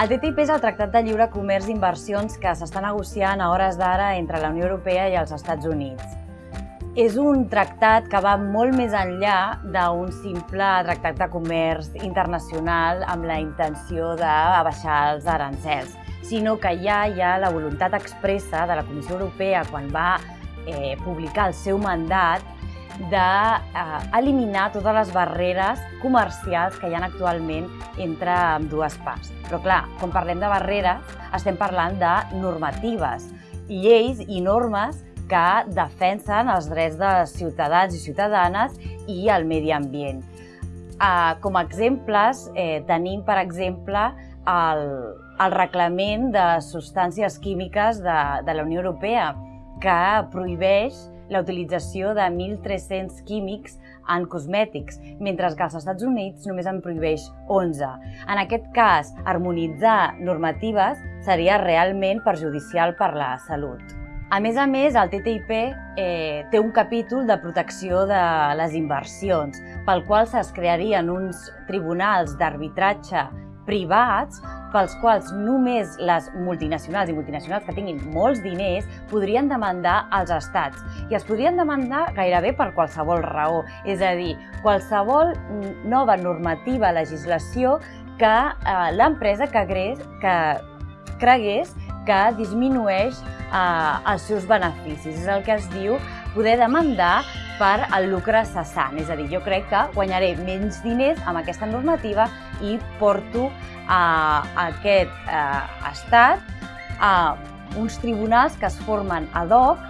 El TTIP és el Tractat de Lliure Comerç d'Inversions que s'està negociant a hores d'ara entre la Unió Europea i els Estats Units. És un tractat que va molt més enllà d'un simple tractat de comerç internacional amb la intenció d'abaixar els arancels, sinó que ja hi ha la voluntat expressa de la Comissió Europea quan va eh, publicar el seu mandat d'eliminar eh, totes les barreres comercials que hi ha actualment entre dues parts. Però clar, quan parlem de barreres, estem parlant de normatives, lleis i normes que defensen els drets dels ciutadans i ciutadanes i el medi ambient. Eh, com a exemples, eh, tenim, per exemple, el, el reglament de substàncies químiques de, de la Unió Europea, que prohibeix la utilització de 1.300 químics en cosmètics, mentre que als Estats Units només en prohibeix 11. En aquest cas, harmonitzar normatives seria realment perjudicial per la salut. A més a més, el TTIP eh, té un capítol de protecció de les inversions, pel qual es crearien uns tribunals d'arbitratge privats pels quals només les multinacionals i multinacionals que tinguin molts diners podrien demandar als estats. I es podrien demandar gairebé per qualsevol raó, és a dir, qualsevol nova normativa, legislació que eh, l'empresa que, que cregués que disminueix eh, els seus beneficis. És el que es diu poder demandar per al lucre cessant. És a dir, jo crec que guanyaré menys diners amb aquesta normativa i porto a aquest eh, estat a uns tribunals que es formen ad hoc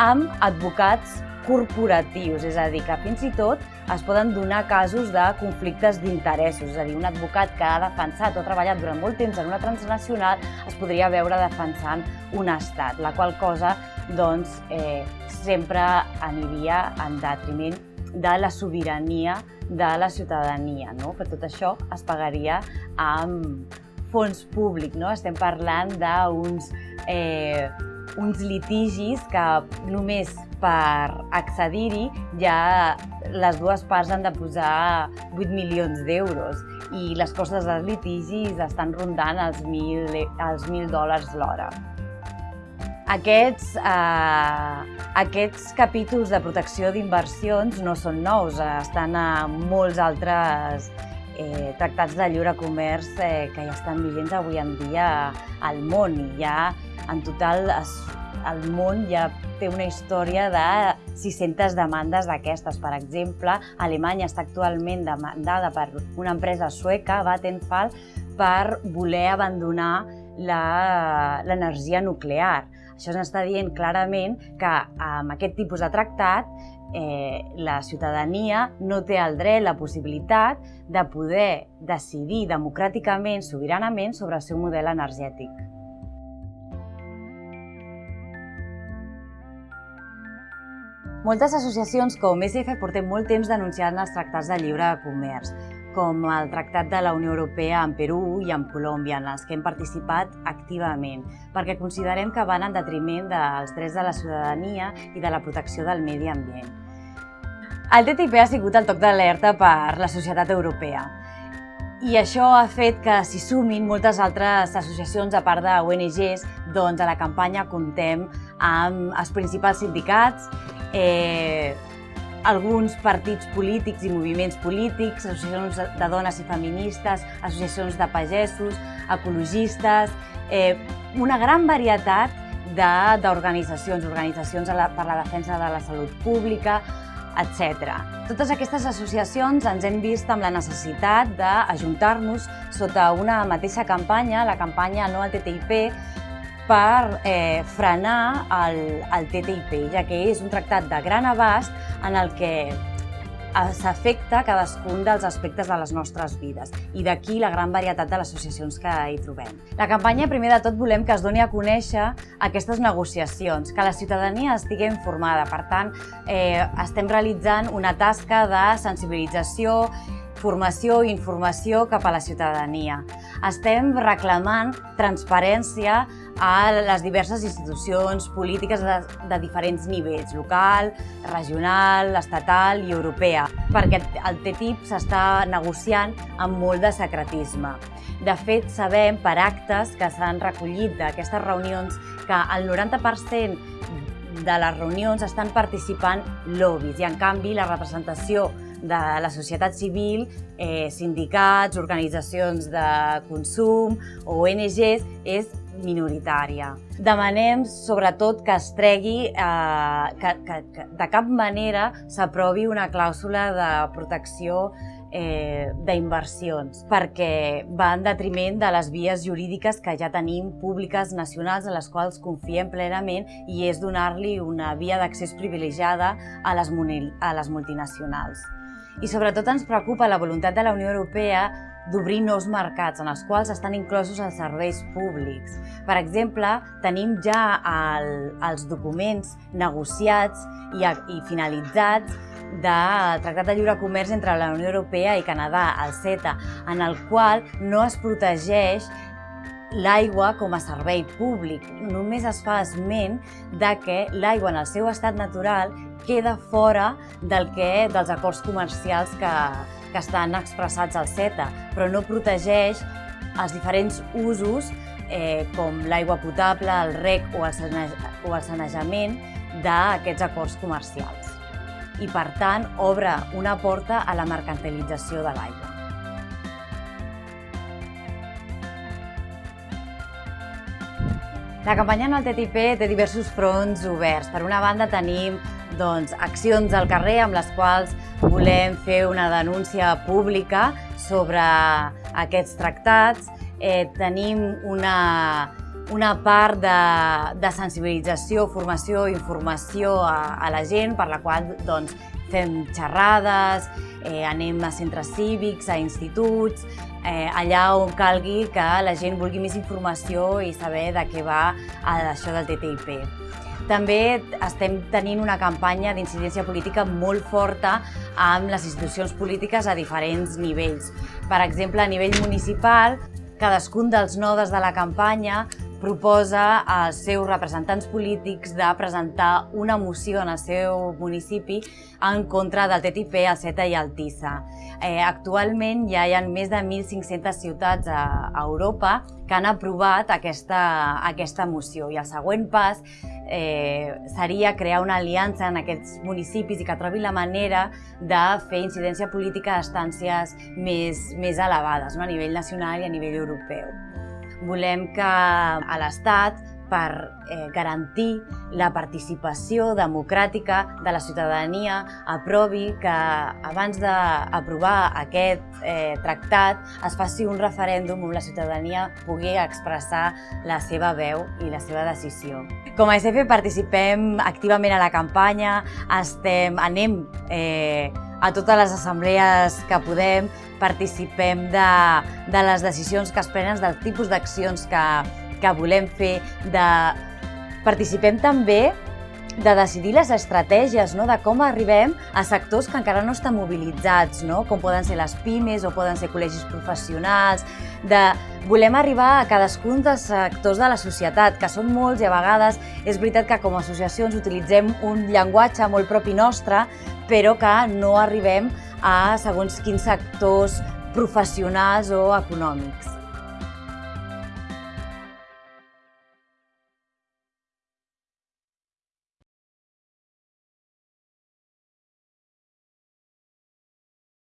amb advocats corporatius, és a dir, que fins i tot es poden donar casos de conflictes d'interessos, és a dir, un advocat que ha defensat o ha treballat durant molt temps en una transnacional es podria veure defensant un estat, la qual cosa doncs, eh, sempre aniria en detriment de la sobirania de la ciutadania. No? Per tot això es pagaria amb fons públic. No? Estem parlant d'uns eh, uns litigis que només per accedir-hi ja les dues parts han de posar 8 milions d'euros i les costes dels litigis estan rondant els 1.000, els 1.000 dòlars l'hora. Aquests, eh, aquests capítols de protecció d'inversions no són nous, estan a molts altres eh, tractats de lliure comerç eh, que ja estan vigents avui en dia al món i ja en total es, el món ja té una història de 600 demandes d'aquestes. Per exemple, Alemanya està actualment demandada per una empresa sueca, Vattenfall, per voler abandonar l'energia nuclear. Això ens està dient clarament que amb aquest tipus de tractat eh, la ciutadania no té el dret, la possibilitat de poder decidir democràticament, sobiranament, sobre el seu model energètic. Moltes associacions com SF portem molt temps denunciant els tractats de lliure comerç, com el Tractat de la Unió Europea amb Perú i amb Colòmbia, en els que hem participat activament, perquè considerem que van en detriment dels drets de la ciutadania i de la protecció del medi ambient. El TTIP ha sigut el toc d'alerta per la societat europea. I això ha fet que s'hi sumin moltes altres associacions, a part d'ONGs, doncs a la campanya contem amb els principals sindicats, eh, alguns partits polítics i moviments polítics, associacions de dones i feministes, associacions de pagesos, ecologistes, eh, una gran varietat d'organitzacions, organitzacions per la defensa de la salut pública, etc. Totes aquestes associacions ens hem vist amb la necessitat d'ajuntar-nos sota una mateixa campanya, la campanya No al TTIP, per eh, frenar el, el TTIP, ja que és un tractat de gran abast en el que s'afecta cadascun dels aspectes de les nostres vides i d'aquí la gran varietat de les associacions que hi trobem. La campanya, primer de tot, volem que es doni a conèixer aquestes negociacions, que la ciutadania estigui informada. Per tant, eh, estem realitzant una tasca de sensibilització formació i informació cap a la ciutadania. Estem reclamant transparència a les diverses institucions polítiques de, de diferents nivells, local, regional, estatal i europea, perquè el TTIP s'està negociant amb molt de secretisme. De fet, sabem per actes que s'han recollit d'aquestes reunions que el 90% de les reunions estan participant lobbies i, en canvi, la representació de la societat civil, eh, sindicats, organitzacions de consum ONGs és minoritària. Demanem, sobretot, que es tregui, eh, que, que, que de cap manera s'aprovi una clàusula de protecció eh, d'inversions, perquè va en detriment de les vies jurídiques que ja tenim públiques nacionals en les quals confiem plenament i és donar-li una via d'accés privilegiada a les, a les multinacionals. I sobretot ens preocupa la voluntat de la Unió Europea d'obrir nous mercats en els quals estan inclosos els serveis públics. Per exemple, tenim ja el, els documents negociats i, i finalitzats del Tractat de Lliure Comerç entre la Unió Europea i Canadà, el CETA, en el qual no es protegeix l'aigua com a servei públic. Només es fa esment de que l'aigua en el seu estat natural queda fora del que, dels acords comercials que, que estan expressats al CETA, però no protegeix els diferents usos eh, com l'aigua potable, el rec o el, o el sanejament d'aquests acords comercials i, per tant, obre una porta a la mercantilització de l'aigua. La campanya en el TTIP té diversos fronts oberts. Per una banda tenim doncs, accions al carrer amb les quals volem fer una denúncia pública sobre aquests tractats. Eh, tenim una, una part de, de sensibilització, formació, informació a, a la gent, per la qual doncs, fem xerrades, eh, anem a centres cívics, a instituts, eh, allà on calgui que la gent vulgui més informació i saber de què va això del TTIP. També estem tenint una campanya d'incidència política molt forta amb les institucions polítiques a diferents nivells. Per exemple, a nivell municipal, cadascun dels nodes de la campanya proposa als seus representants polítics de presentar una moció en el seu municipi en contra del TTIP, el CETA i el TISA. Eh, actualment ja hi ha més de 1.500 ciutats a, a Europa que han aprovat aquesta, aquesta moció i el següent pas eh, seria crear una aliança en aquests municipis i que trobi la manera de fer incidència política a estàncies més, més elevades, no? a nivell nacional i a nivell europeu. Volem que a l'Estat, per eh, garantir la participació democràtica de la ciutadania, aprovi que abans d'aprovar aquest eh, tractat es faci un referèndum on la ciutadania pugui expressar la seva veu i la seva decisió. Com a SF participem activament a la campanya, estem, anem eh, a totes les assemblees que podem, participem de, de les decisions que es prenen, dels tipus d'accions que, que volem fer, de... participem també de decidir les estratègies, no? de com arribem a sectors que encara no estan mobilitzats, no? com poden ser les pimes o poden ser col·legis professionals, de volem arribar a cadascun dels sectors de la societat, que són molts i a vegades és veritat que com a associacions utilitzem un llenguatge molt propi nostre, però que no arribem a segons quins sectors professionals o econòmics.